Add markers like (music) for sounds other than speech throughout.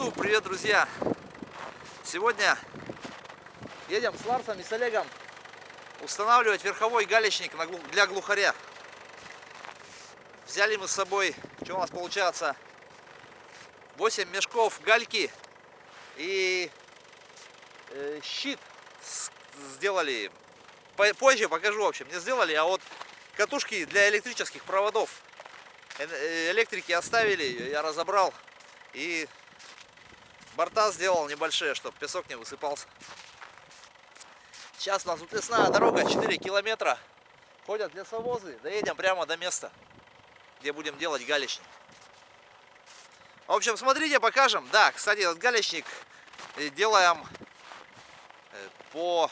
YouTube, привет, друзья! Сегодня едем с Ларсом и с Олегом устанавливать верховой галечник для глухаря. Взяли мы с собой, что у нас получается, 8 мешков гальки и э, щит сделали. Позже покажу, в общем, не сделали, а вот катушки для электрических проводов. Э, электрики оставили, я разобрал и борта сделал небольшие, чтобы песок не высыпался. Сейчас у нас тут лесная дорога, 4 километра. Ходят лесовозы, доедем прямо до места, где будем делать галечник. В общем, смотрите, покажем. Да, кстати, этот галечник э, делаем э, по...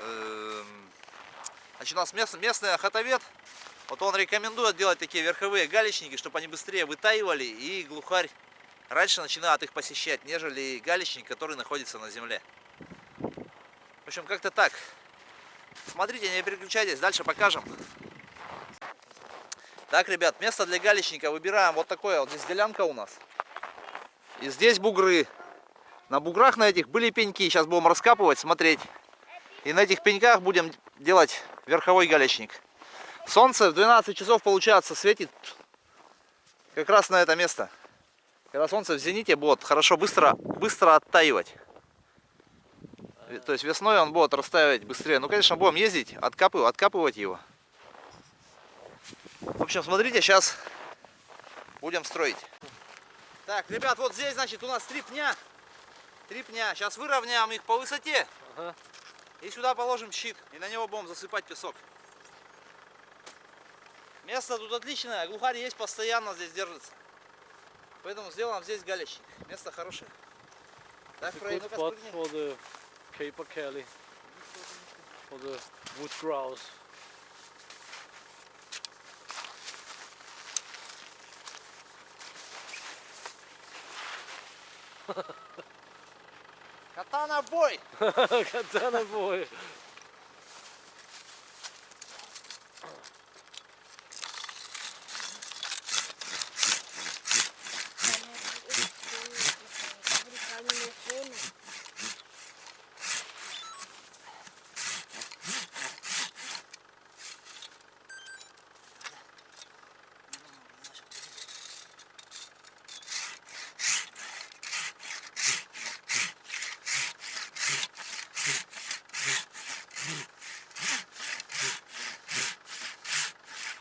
Эм, значит, у нас местный охотовед вот он рекомендует делать такие верховые галечники, чтобы они быстрее вытаивали и глухарь раньше начинает их посещать, нежели галечник, который находится на земле. В общем, как-то так. Смотрите, не переключайтесь, дальше покажем. Так, ребят, место для галечника выбираем вот такое. Вот здесь делянка у нас. И здесь бугры. На буграх на этих были пеньки. Сейчас будем раскапывать, смотреть. И на этих пеньках будем делать верховой галечник. Солнце в 12 часов, получается, светит как раз на это место. Когда солнце в зените будет хорошо быстро, быстро оттаивать. То есть весной он будет растаивать быстрее. Ну, конечно, будем ездить, откапывать, откапывать его. В общем, смотрите, сейчас будем строить. Так, ребят, вот здесь, значит, у нас три пня. Три пня. Сейчас выровняем их по высоте. Ага. И сюда положим щит. И на него будем засыпать песок. Место тут отличное, глухарь есть постоянно здесь держится. Поэтому сделаем здесь галечник. Место хорошее. Так, Фрей, ну-ка спрыгни. caper Kelly, for the wood grouse. Катана бой! (laughs) Катана бой!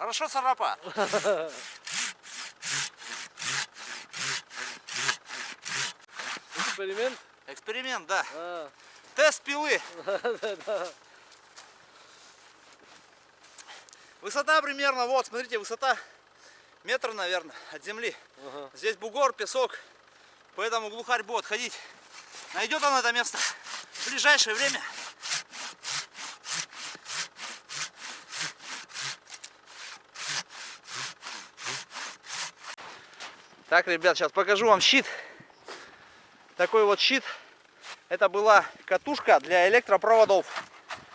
Хорошо, царапа? Эксперимент? Эксперимент, да. А. Тест пилы. (laughs) Высота примерно, вот, смотрите, высота метр, наверное, от земли. Ага. Здесь бугор, песок, поэтому глухарь будет ходить. Найдет он это место в ближайшее время. Так, ребят, сейчас покажу вам щит. Такой вот щит. Это была катушка для электропроводов.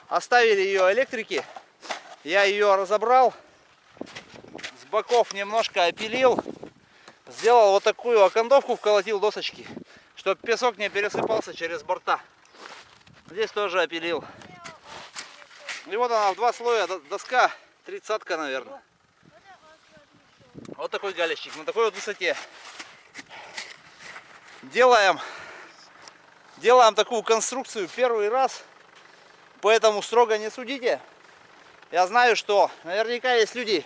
Оставили ее электрики. Я ее разобрал. С боков немножко опилил. Сделал вот такую окантовку, вколотил досочки. Чтобы песок не пересыпался через борта. Здесь тоже опилил. И вот она в два слоя доска. Тридцатка, наверное. Вот такой галечник на такой вот высоте. Делаем, делаем такую конструкцию первый раз, поэтому строго не судите. Я знаю, что наверняка есть люди,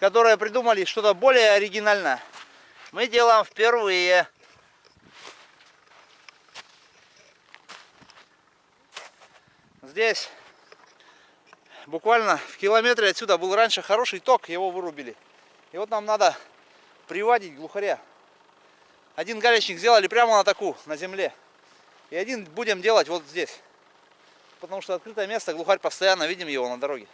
которые придумали что-то более оригинальное. Мы делаем впервые. Здесь буквально в километре отсюда был раньше хороший ток, его вырубили. И вот нам надо приводить глухаря. Один галечник сделали прямо на таку, на земле. И один будем делать вот здесь. Потому что открытое место, глухарь постоянно, видим его на дороге.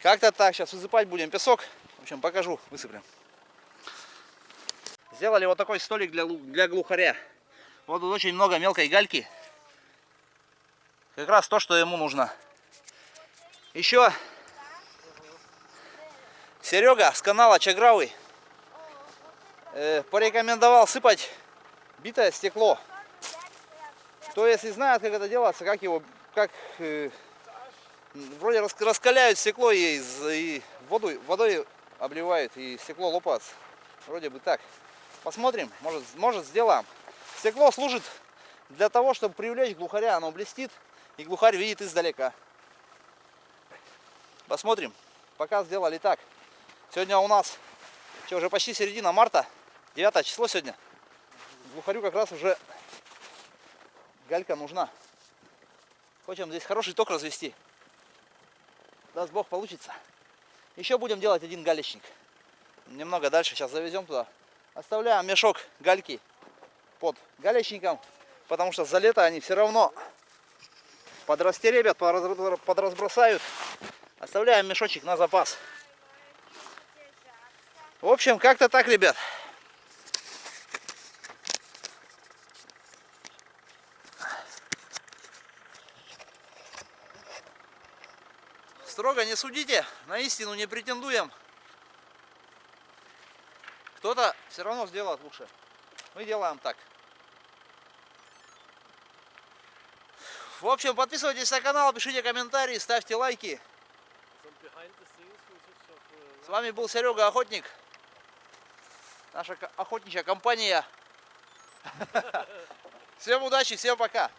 Как-то так, сейчас высыпать будем песок. В общем, покажу, высыплем. Сделали вот такой столик для, для глухаря. Вот тут очень много мелкой гальки. Как раз то, что ему нужно. Еще Серега с канала Чагравый э, порекомендовал сыпать битое стекло. Кто если знает, как это делается, как его, как э, вроде рас- раскаляют стекло и, и воду, водой обливают, и стекло лопается. Вроде бы так. Посмотрим, может, может сделаем. Стекло служит для того, чтобы привлечь глухаря. Оно блестит, и глухарь видит издалека. Посмотрим. Пока сделали так. Сегодня у нас что, уже почти середина марта. 9 число сегодня. Глухарю как раз уже галька нужна. Хочем здесь хороший ток развести. Даст Бог получится. Еще будем делать один галечник. Немного дальше сейчас завезем туда. Оставляем мешок гальки под галечником, потому что за лето они все равно подрастеребят, подразбросают. Оставляем мешочек на запас. В общем, как-то так, ребят. Строго не судите, на истину не претендуем. Кто-то все равно сделает лучше. Мы делаем так. В общем, подписывайтесь на канал, пишите комментарии, ставьте лайки. Uh, С вами был Серега Охотник. Наша охотничья компания. (laughs) Всем удачи, всем пока.